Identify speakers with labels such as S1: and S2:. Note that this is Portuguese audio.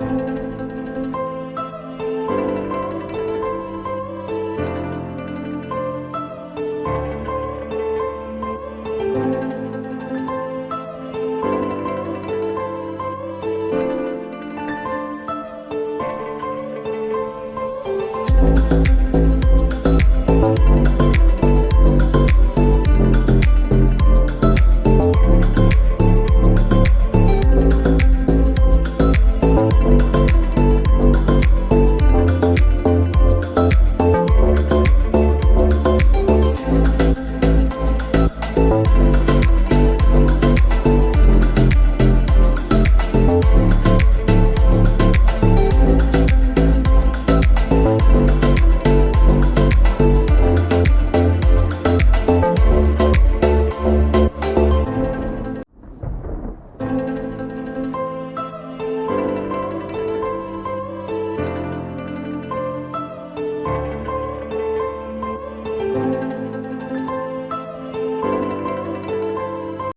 S1: Música Música